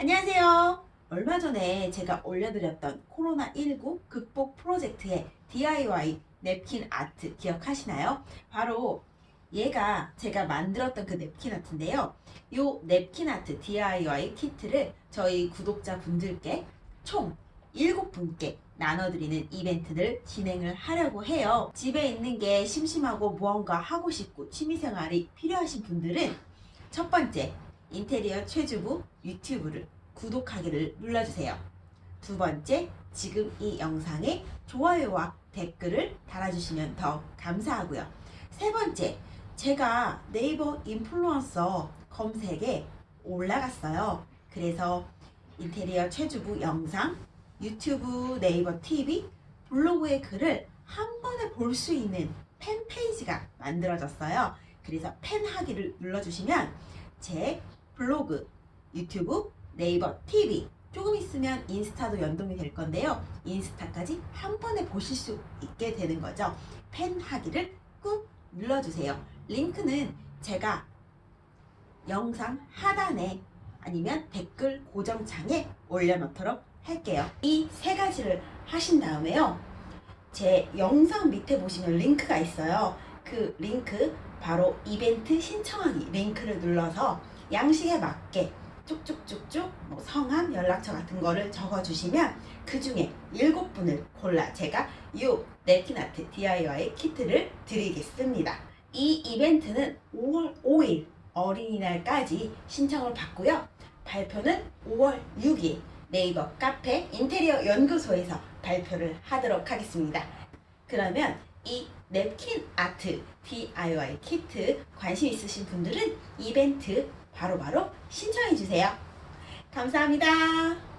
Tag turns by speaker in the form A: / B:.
A: 안녕하세요. 얼마 전에 제가 올려드렸던 코로나19 극복 프로젝트의 DIY 냅킨 아트 기억하시나요? 바로 얘가 제가 만들었던 그 냅킨 아트인데요. 이 냅킨 아트 DIY 키트를 저희 구독자분들께 총 7분께 나눠드리는 이벤트를 진행을 하려고 해요. 집에 있는 게 심심하고 무언가 하고 싶고 취미생활이 필요하신 분들은 첫 번째 인테리어 최주부 유튜브를 구독하기를 눌러주세요. 두 번째, 지금 이 영상에 좋아요와 댓글을 달아주시면 더 감사하고요. 세 번째, 제가 네이버 인플루언서 검색에 올라갔어요. 그래서 인테리어 최주부 영상, 유튜브, 네이버 TV, 블로그의 글을 한 번에 볼 수 있는 팬 페이지가 만들어졌어요. 그래서 팬 하기를 눌러주시면 제 블로그, 유튜브, 네이버 TV 조금 있으면 인스타도 연동이 될 건데요. 인스타까지 한 번에 보실 수 있게 되는 거죠. 팬하기를 꾹 눌러주세요. 링크는 제가 영상 하단에 아니면 댓글 고정창에 올려놓도록 할게요. 이 세 가지를 하신 다음에요. 제 영상 밑에 보시면 링크가 있어요. 그 링크 바로 이벤트 신청하기 링크를 눌러서 양식에 맞게 쭉쭉쭉쭉 뭐 성함, 연락처 같은 거를 적어주시면 그 중에 일곱 분을 골라 제가 이 냅킨 아트 DIY 키트를 드리겠습니다. 이 이벤트는 5월 5일 어린이날까지 신청을 받고요. 발표는 5월 6일 네이버 카페 인테리어 연구소에서 발표를 하도록 하겠습니다. 그러면 이 냅킨 아트 DIY 키트 관심 있으신 분들은 이벤트 바로바로 신청해 주세요. 감사합니다.